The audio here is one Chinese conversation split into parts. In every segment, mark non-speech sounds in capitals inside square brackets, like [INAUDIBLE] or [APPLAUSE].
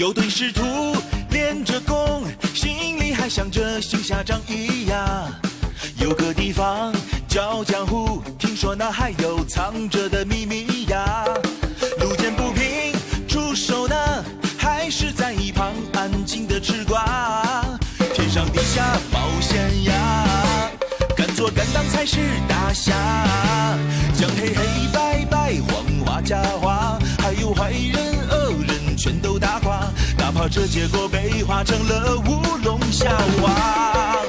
有对师徒练着功，心里还想着行侠仗义呀。有个地方叫江湖，听说那还有藏着的秘密呀。路见不平出手呢，还是在一旁安静的吃瓜。天上地下冒险呀，敢做敢当才是大侠。将黑黑白白黄花假这结果被画成了乌龙笑话。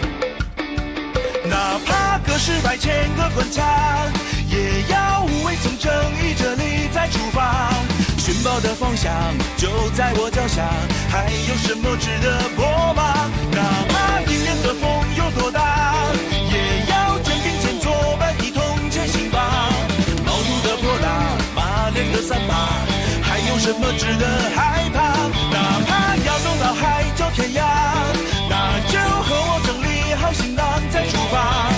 哪怕隔世百千个关卡，也要无畏从正义这里再出发。寻宝的方向就在我脚下，还有什么值得破吗？哪怕迎面的风有多大，也要肩并肩作伴一同前行吧。毛肚的泼辣，马脸的三八，有什么值得害怕？哪怕要走到海角天涯，那就和我整理好行囊再出发。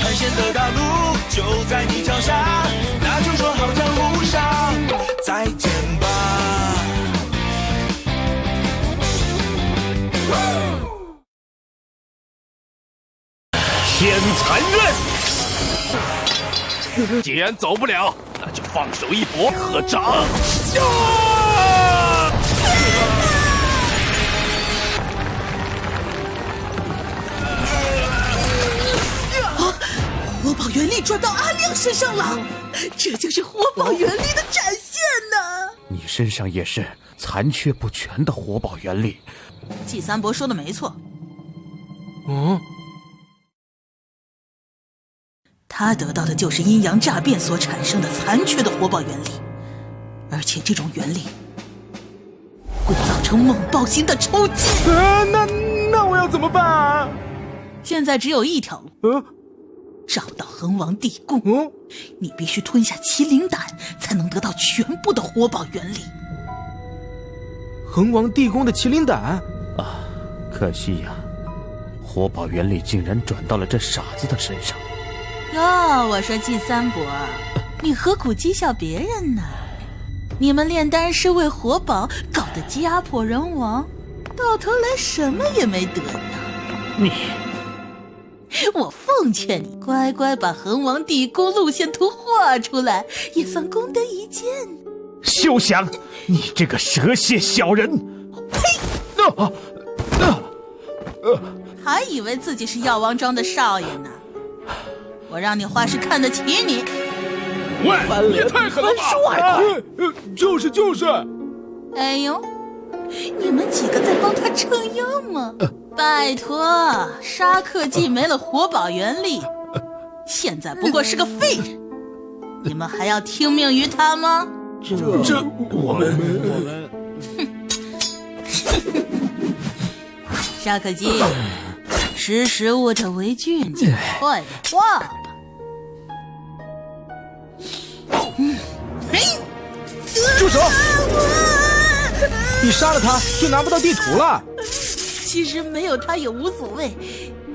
探险的大路就在你脚下，那就说好江湖上再见吧。天残刃。既然走不了，那就放手一搏，合掌。啊！火宝原力转到阿亮身上了，这就是火宝原力的展现呢。你身上也是残缺不全的火宝原力。季三伯说的没错，嗯，他得到的就是阴阳诈变所产生的残缺的火宝原力，而且这种原理会造成猛暴型的抽筋。啊，那那我要怎么办啊？现在只有一条路，嗯找到恒王地宫。嗯，你必须吞下麒麟胆，才能得到全部的活宝原理。恒王地宫的麒麟胆，啊，可惜呀，活宝原理竟然转到了这傻子的身上。哟，我说季三伯，你何苦讥笑别人呢？你们炼丹师为活宝搞得家破人亡，到头来什么也没得呢。你我奉劝你乖乖把恒王地宫路线图画出来，也算功德一件。休想！你这个蛇蝎小人！呸！啊啊！还以为自己是药王庄的少爷呢。我让你画师看得起你。喂，也太狠了吧！说还快！呃呃，就是就是，哎呦，你们几个在帮他撑腰吗？拜托，沙克既没了活宝原力，现在不过是个废人，你们还要听命于他吗？这这我们我们 [LAUGHS] 沙克基，识时务者为俊杰，快点画住手！你杀了他就拿不到地图了。其实没有他也无所谓，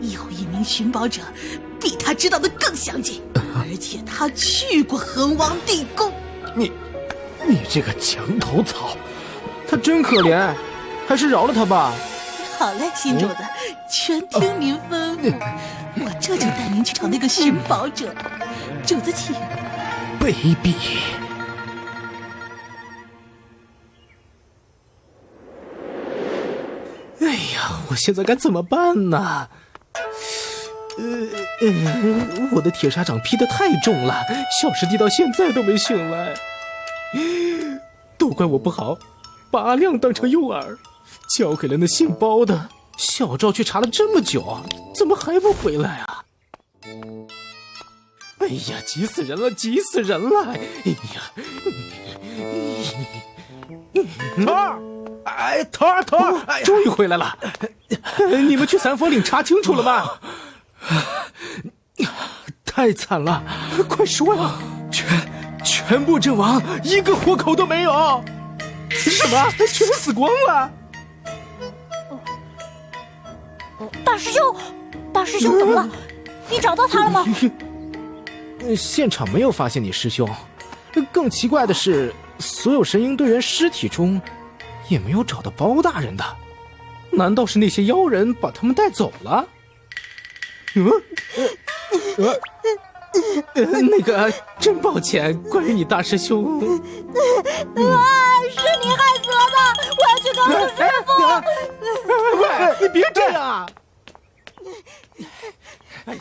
有一名寻宝者比他知道的更详尽，[LAUGHS] 而且他去过恒王地宫。你，你这个墙头草！他真可怜，还是饶了他吧。好嘞，新主子，全听您吩咐。我这就带您去找那个寻宝者。主子请。卑鄙！呀，我现在该怎么办呢？呃呃，我的铁砂掌劈得太重了，小师弟到现在都没醒来。都怪我不好，把阿亮当成诱饵，交给了那姓包的。小赵去查了这么久，怎么还不回来啊？哎呀，急死人了，急死人了！哎呀，头儿，哎，头儿，头儿，哎终于回来了。[LAUGHS] 你们去三佛岭查清楚了吗？太惨了，快说呀！全全部阵亡，一个活口都没有。什么？全死光了？大师兄，大师兄怎么了？你找到他了吗？现场没有发现你师兄。更奇怪的是，所有神鹰队员尸体中，也没有找到包大人的，难道是那些妖人把他们带走了？嗯，呃，呃，那个，真抱歉，关于你大师兄。啊，是你害死了他！我要去告诉师傅。喂，你别这样啊！哎呀，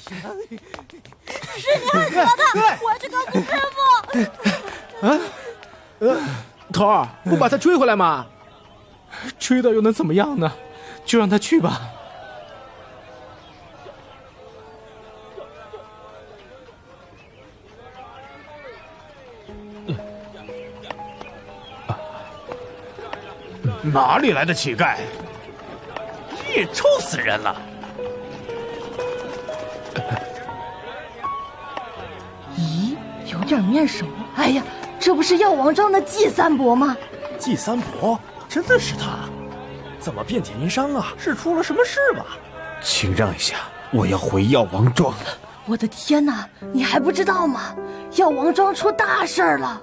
是你害死了他！我要去告诉师傅。啊，呃，头儿，不把他追回来吗？追到又能怎么样呢？就让他去吧。哪里来的乞丐？也臭死人了！咦，有点面熟。哎呀，这不是药王庄的季三伯吗？季三伯，真的是他？怎么遍体鳞伤啊？是出了什么事吧？请让一下，我要回药王庄了。我的天哪，你还不知道吗？药王庄出大事了！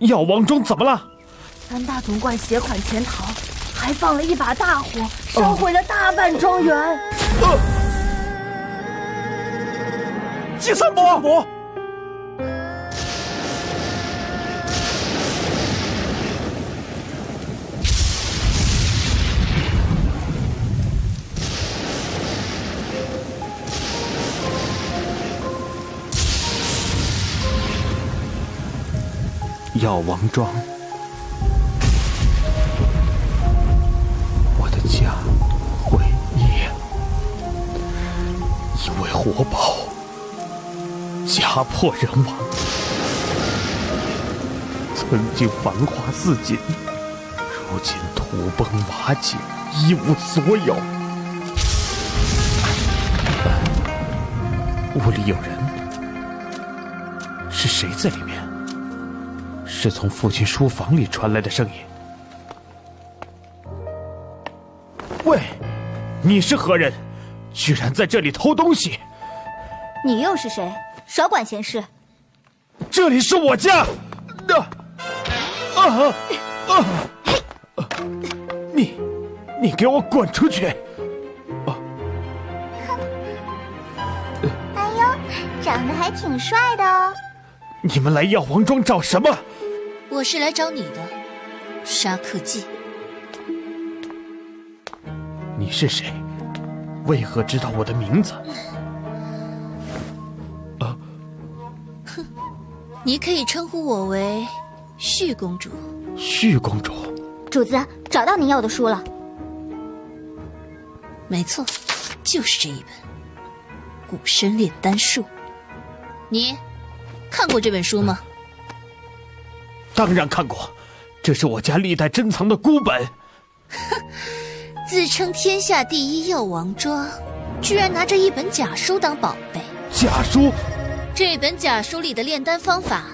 药王庄怎么了？三大总管携款潜逃，还放了一把大火，烧毁了大半庄园。季三伯，药王庄。我的家毁灭，因为活宝家破人亡，曾经繁华似锦，如今土崩瓦解，一无所有。屋里有人，是谁在里面？是从父亲书房里传来的声音。喂，你是何人？居然在这里偷东西！你又是谁？少管闲事！这里是我家！啊啊啊！你，你给我滚出去！啊！哎呦，长得还挺帅的哦！你们来药王庄找什么？我是来找你的，沙克季。你是谁？为何知道我的名字？啊！哼，你可以称呼我为旭公主。旭公主，主子找到您要的书了。没错，就是这一本《古生炼丹术》。你看过这本书吗？当然看过，这是我家历代珍藏的孤本。哼。[LAUGHS] 自称天下第一药王庄，居然拿着一本假书当宝贝。假书？这本假书里的炼丹方法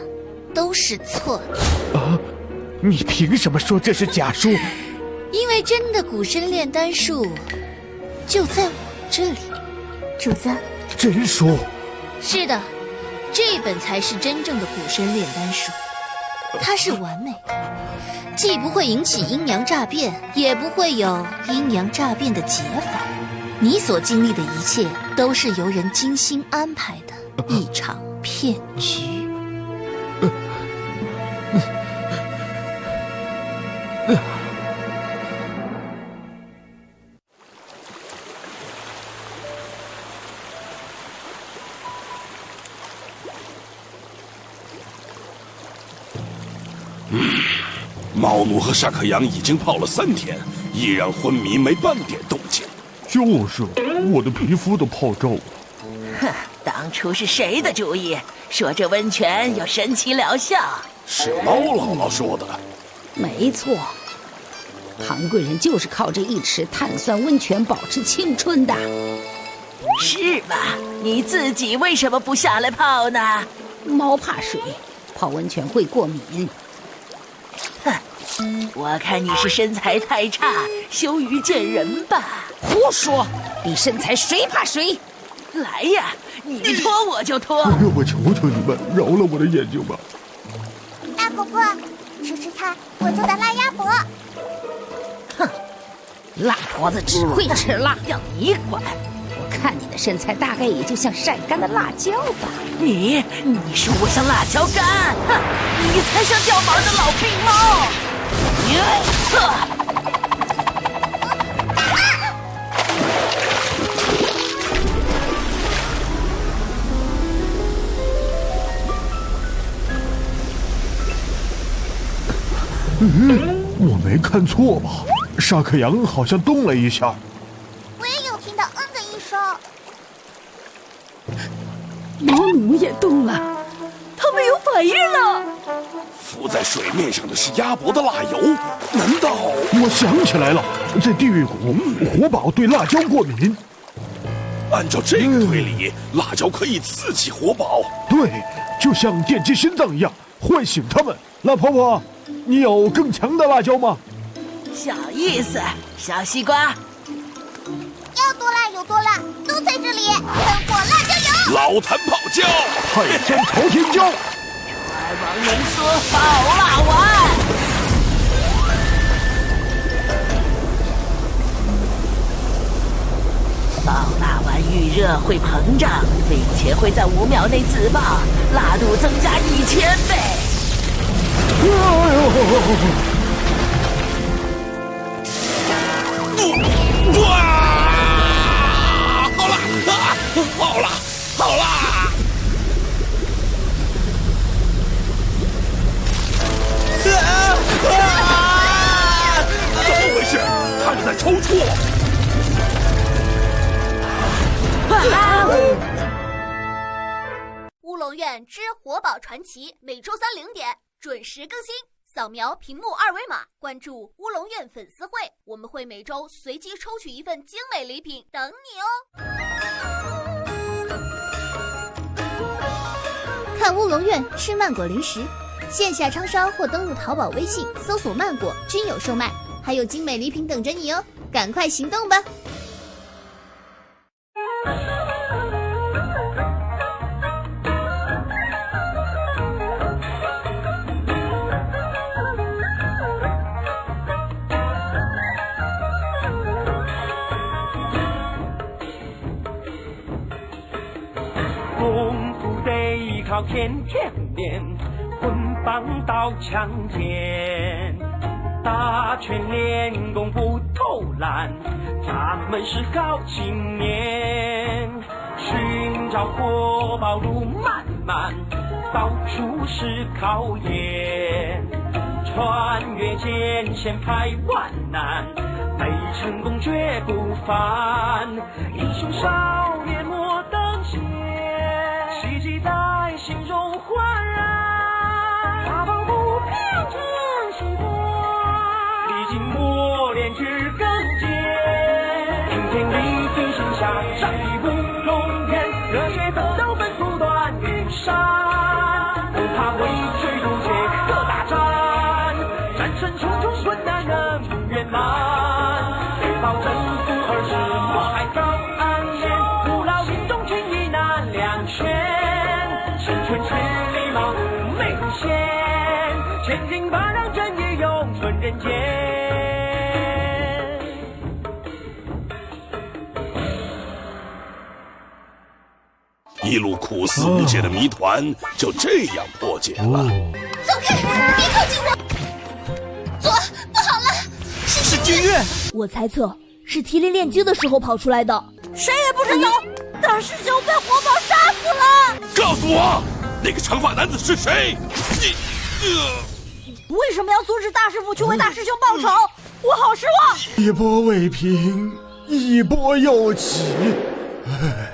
都是错的。啊！你凭什么说这是假书？[LAUGHS] 因为真的古参炼丹术就在我这里。主子，真书？是的，这本才是真正的古参炼丹术。它是完美的，既不会引起阴阳诈变，也不会有阴阳诈变的解法。你所经历的一切，都是由人精心安排的一场骗局。[COUGHS] 茂奴和沙克扬已经泡了三天，依然昏迷，没半点动静。就是，我的皮肤都泡皱了。哼，当初是谁的主意？说这温泉有神奇疗效？是猫姥姥说的。没错，韩贵人就是靠这一池碳酸温泉保持青春的。是吧？你自己为什么不下来泡呢？猫怕水，泡温泉会过敏。哼，我看你是身材太差，羞于见人吧？胡说！比身材谁怕谁？来呀，你脱我就脱！让我求求你们，饶了我的眼睛吧！大婆婆，吃吃看我做的辣鸭脖。哼辣婆子只会吃辣，要你管！我看你的身材大概也就像晒干的辣椒吧。你，你说我像辣椒干？哼，你才像掉毛的老病猫！嗯，我没看错吧？沙克羊好像动了一下。毛奴也动了，他们有反应了。浮在水面上的是鸭脖的辣油，难道？我想起来了，在地狱谷，活宝对辣椒过敏。按照这个推理，辣椒可以刺激活宝。对，就像电击心脏一样，唤醒他们。辣婆婆，你有更强的辣椒吗？小意思，小西瓜。要多辣有多辣，老坛泡椒，海天朝天椒，二王龙说爆辣丸。爆辣丸遇热会膨胀，并且会在五秒内自爆，辣度增加一千倍。哇！好辣！之活宝传奇每周三零点准时更新。扫描屏幕二维码，关注乌龙院粉丝会，我们会每周随机抽取一份精美礼品等你哦。看乌龙院吃曼果零食，线下超商或登录淘宝、微信搜索“曼果”均有售卖，还有精美礼品等着你哦，赶快行动吧！天天练，棍棒刀枪剑，打拳练功不偷懒，咱们是好青年。寻找活宝路漫漫，到处是考验，穿越艰险排万难，没成功绝不凡。英雄少心中焕然，大步不平真心过，历经磨练至更坚。顶天立地心下战役乌龙天，热血奋斗奔赴断云山，不怕畏罪如劫可大战，战胜重重困难能圆满，一路苦思无解的谜团就这样破解了。走开，别靠近我！左，不好了，是君越。我猜测是麒麟炼精的时候跑出来的，谁也不知道。大师兄被火宝杀死了。告诉我，那个长发男子是谁？你，呃，为什么要阻止大师傅去为大师兄报仇？我好失望。一波未平，一波又起。唉。